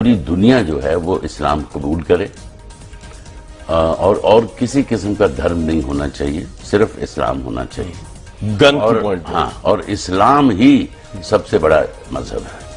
पूरी दुनिया जो है वो इस्लाम कबूल करे। और और किसी किस्म का धर्म नहीं होना चाहिए सिर्फ़ इस्लाम होना चाहिए। गन और हाँ। और इस्लाम ही सबसे बड़ा मज़हब है।